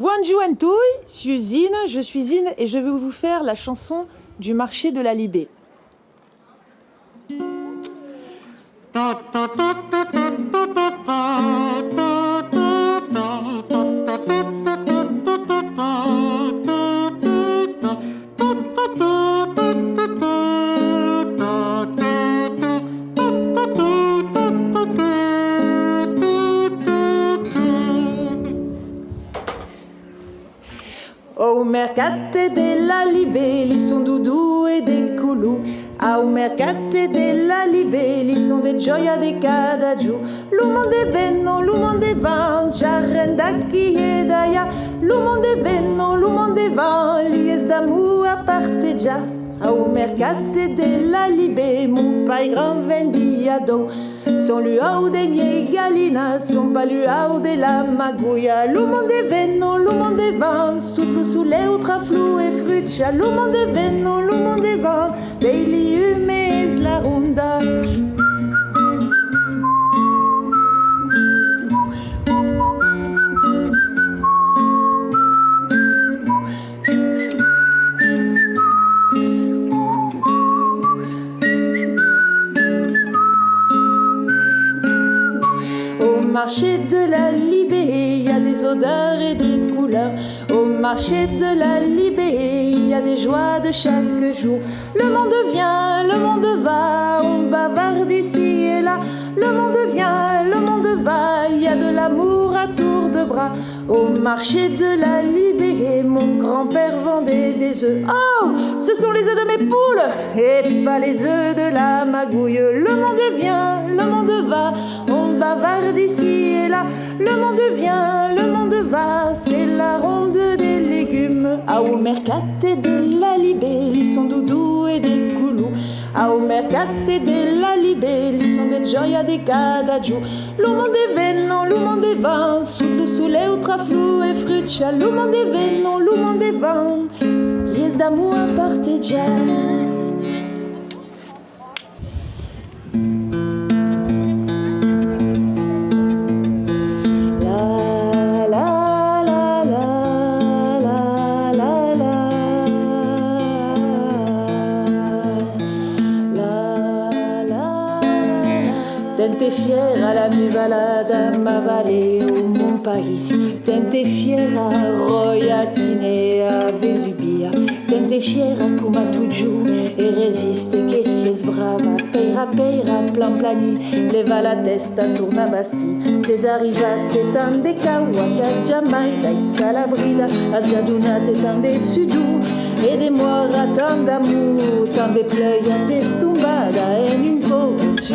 Bonjour Antouille, je suis Zine, je suis Zine et je vais vous faire la chanson du marché de la Libé. Au mercate de la libelli son doudou e de coulou Au mercate de la libelli son de gioia de cada giù L'uomo de venno, l'uomo de van, c'arrenda chi e daia L'uomo de venno, l'uomo de van, lies d'amour a parteggiar Au mercate de la libé, mon pai grand vendiado son luau de miei galina, son paluau de la magouilla. L'uomo de venno, de van, sutlu sulle ultraflu e fruccia. L'uomo de venno, l'uomo de van, dei liumes la ronda. Au marché de la Libé, il y a des odeurs et des Au marché de la Libé, il y a des joies de chaque jour. Le monde vient, le monde va, on bavarde ici et là. Le monde vient, le monde va, il y a de l'amour à tour de bras. Au marché de la Libé, mon grand-père vendait des œufs. Oh, ce sont les œufs de mes poules et pas les œufs de la magouille. Le monde vient, le monde va, on bavarde ici et là. Le monde vient, le monde va, c'est la ronde des légumes. Au mercate de la Libé, ils sont doudou et des coulous. Au mercate de la Libé, ils sont des gioia de cada giù. L'uomo de venno, l'uomo de van, sutlu sulle ultraflu e fruccia. L'uomo de venno, l'uomo de van, lies d'amour a parteggiare. Tente fiera la mi balada ma vallée au mon país Tente fiera roiatine a Vesubia Tente fiera come tu giù e resiste che si es brava Peira peira plan plani. Leva la testa torna basti Tes arrivate tan de caua cas jamais dai salabrida. As giadunate tan de sudou et des mois tant d'amour, tant de pleuil à tes tumbada en une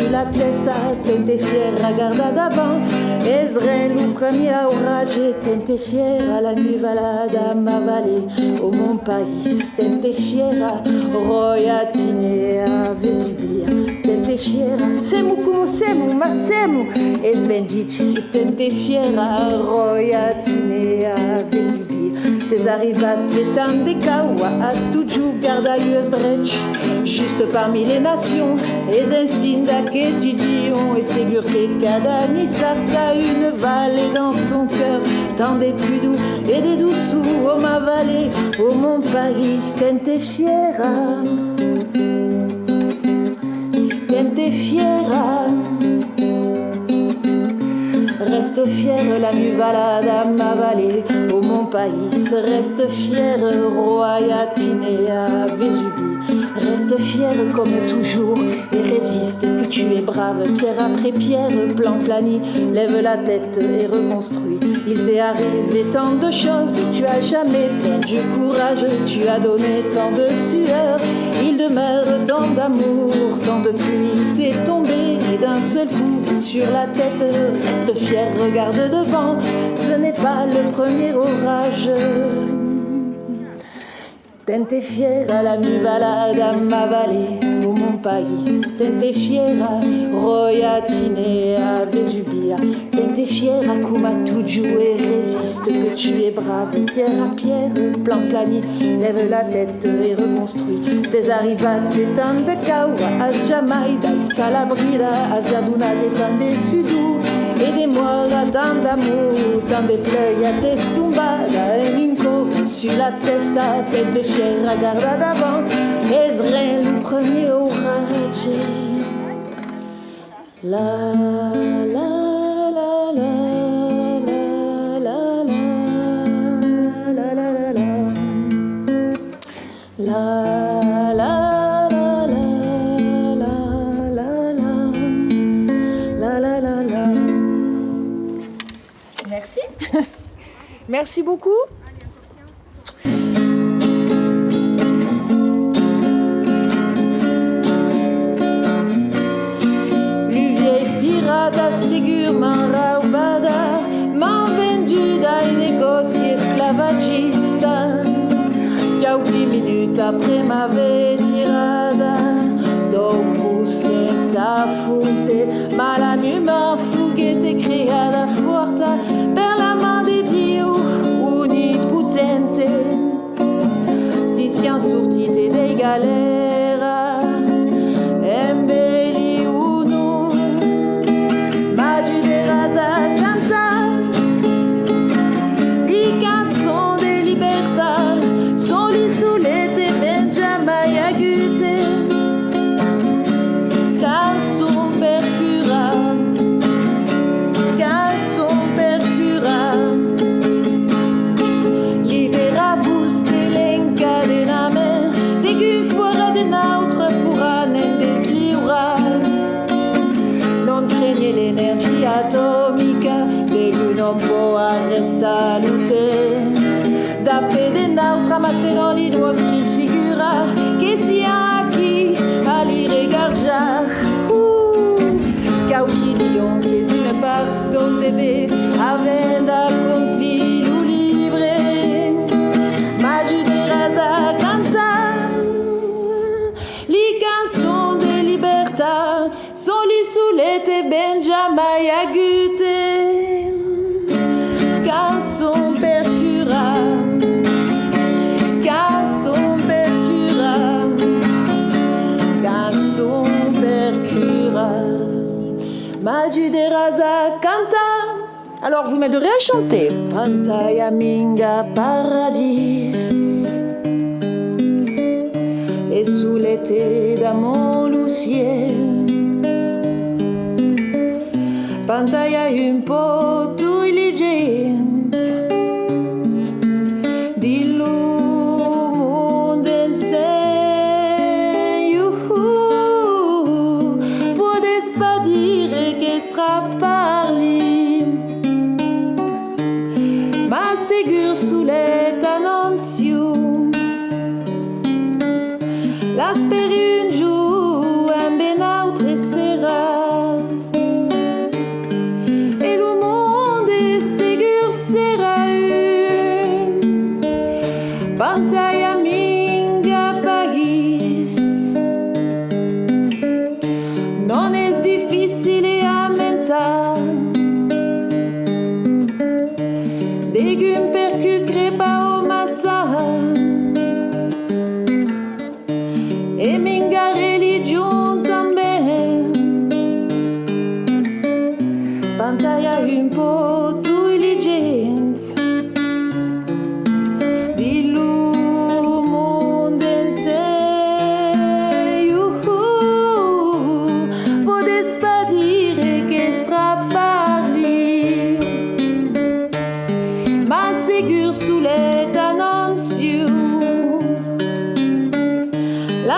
la testa, tente fiera guarda d'avant, Ezraël le premier orage, tente fiera la nuit valada ma vallée, au mon pays, tente fiera, roiatine a Vesubia, tente fiera, semu como semu, ma semu, es bendici, tente fiera, roiatine a Vesubia. Tes arrivati tant de caua, as tu giù garda l'US juste parmi les nations, les insinda que Didion. Et ségur cada nisarca une vallée dans son cœur, tant des plus doux et des douces oh ma vallée, oh mon Paris, tente fiera, tente fiera. Reste fière la muvalada ma vallée, au mon pays. Reste fière, royatine à Vésubie. Reste fière comme toujours et résiste que tu es brave. Pierre après pierre, plan plani, lève la tête et reconstruis. Il t'est arrivé tant de choses, tu as jamais perdu courage. Tu as donné tant de sueur, il demeure tant d'amour, tant de pluie. T'es tombé et d'un seul coup sur la tête. Reste fier, regarde devant, ce n'est pas le premier orage. Tente fiera la mi balada m'avaler o mon país Tente fiera royatinea Vesubia Tente fiera kuma tuju et résiste que tu es brave. Pierre à pierre, plan plani, lève la tête et reconstruis. Tes arrivates t'étant de kawa As jamaida, salabrida, as jabuna t'étant des sudou Et des mois tant d'amour, tant de pleuilles à tes stumbadas sur la testa, tête de fier à garda d'avant, Ezraël, le premier orage. La, la, la, la, la, la, la, la, la, la, la, la, Merci. Merci beaucoup. love it. dos de vez, havendo cumprido livre, ma ajuderás a les cançons de libertà, soli sulle te ben jamais agute. Ajuderaza canta. Alors vous m'aiderez à chanter. Pantaya minga paradis. Et sous l'été d'amour le ciel. Pantaya un pot sous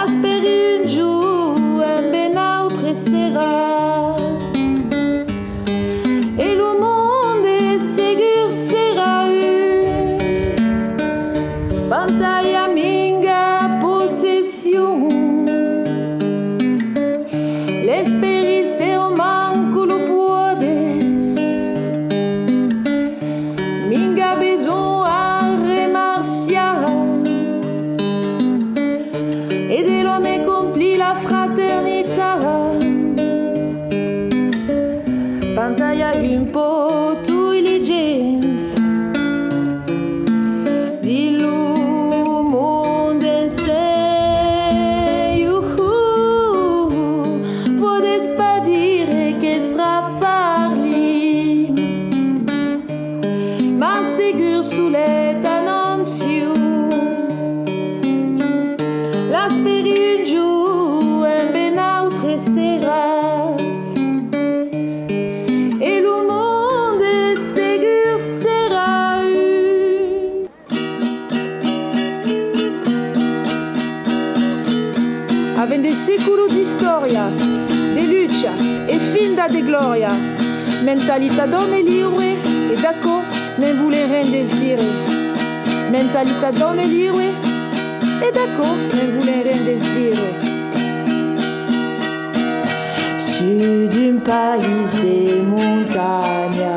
I've spent vieler Fragen. Mentalità donne libre e d'accordo non vuole rien désiré. Mentalità donne libre et d'accord, non vuole rien désiré. Sud d'un pays de montagne,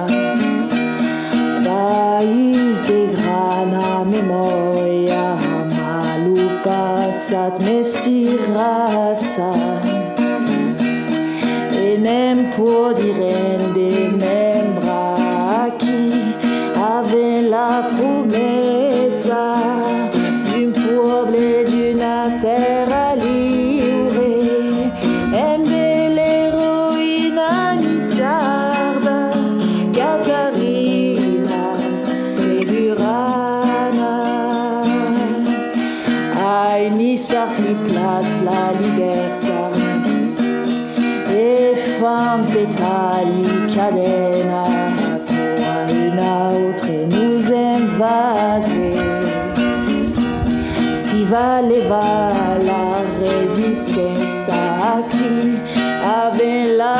pays de grana memoria, malu passat mestirasa. Nem può dire de membra chi ave la promessa d'un peuple et d'une terre libre. Aimez l'héroïne Anisarda, Catarina Segurana. Ai Nissar qui place la libertà pétali cadena une autre nous invaser. Si valeva la résistance à qui avait la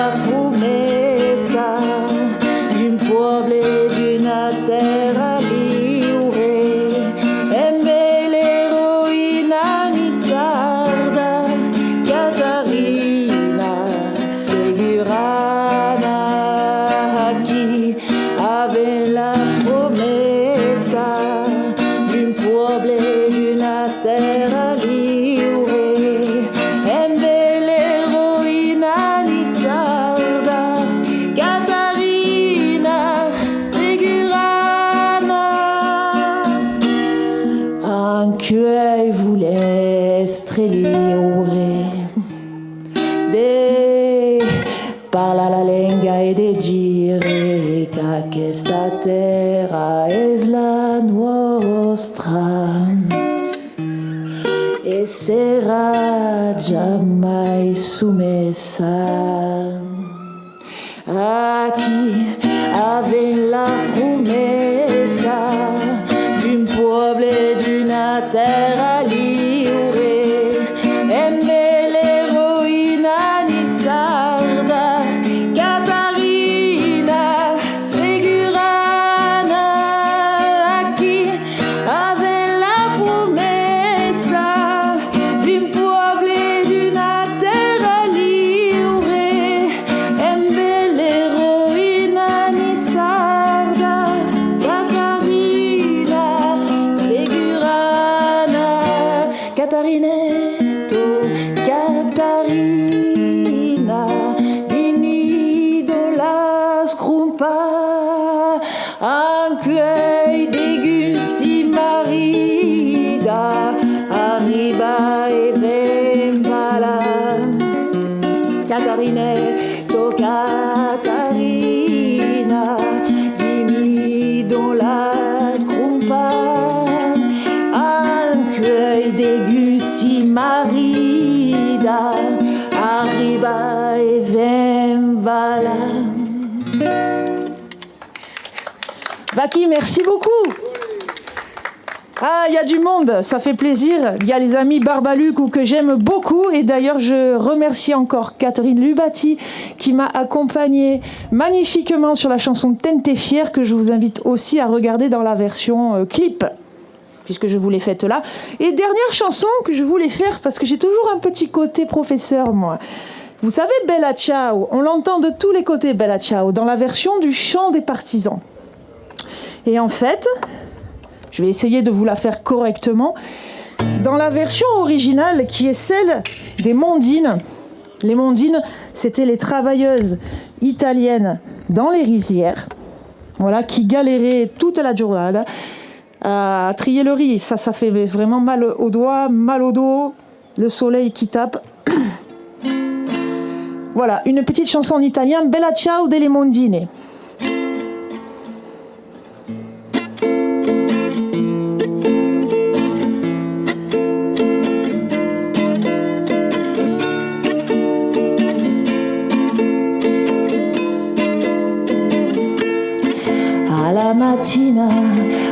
anche voulait streliore de parla la lingua e de dire che questa terra è la nostra? E sarà jamais sommessa a chi avait la Vaki, merci beaucoup. Ah, il y a du monde, ça fait plaisir. Il y a les amis Barbaluc que j'aime beaucoup. Et d'ailleurs, je remercie encore Catherine Lubati qui m'a accompagnée magnifiquement sur la chanson Tente fière que je vous invite aussi à regarder dans la version euh, clip puisque je vous l'ai faite là. Et dernière chanson que je voulais faire parce que j'ai toujours un petit côté professeur, moi. Vous savez, Bella Ciao, on l'entend de tous les côtés, Bella Ciao, dans la version du chant des partisans. Et en fait, je vais essayer de vous la faire correctement. Dans la version originale, qui est celle des Mondines, les Mondines, c'était les travailleuses italiennes dans les rizières, voilà, qui galéraient toute la journée à trier le riz. Ça, ça fait vraiment mal aux doigts, mal au dos, le soleil qui tape. Voilà, une petite chanson en italien, Bella ciao delle Mondine. Alla mattina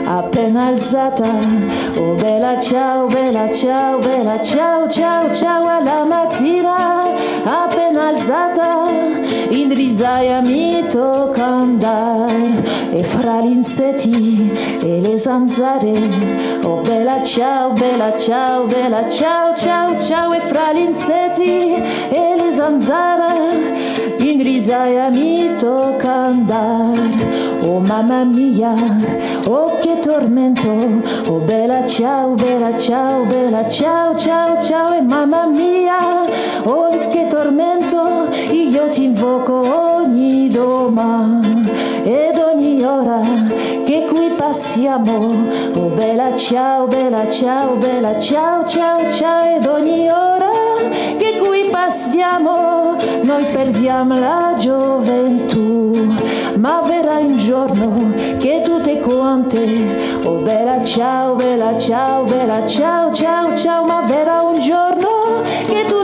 appena alzata, oh bella ciao, bella ciao, bella ciao, ciao, ciao, alla Indrisaya mi tocca andare e fra gli insetti e le zanzare, oh bella ciao, bella ciao, bella ciao, ciao, ciao e fra gli insetti e le zanzare, Indrisaya mi tocca andare, oh mamma mia, oh che tormento, oh bella ciao, bella ciao, bella ciao, ciao, ciao e mamma mia, oh che tormento, io ti invoco ogni domani ed ogni ora che qui passiamo, oh bella ciao, bella ciao, bella ciao, ciao, ciao ed ogni ora che qui passiamo, noi perdiamo la gioventù, ma verrà un giorno che tutte quante, oh bella ciao, bella ciao, bella ciao, ciao, ciao, ma verrà un giorno che tutte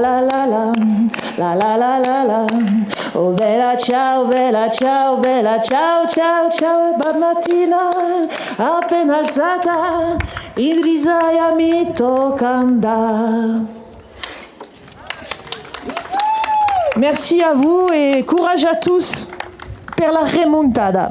La la la la, la la la la la. Oh bella ciao, bella ciao, bella ciao, ciao, ciao e mattina, appena alzata, mi tocca. Merci à vous et courage à tous per la remontada.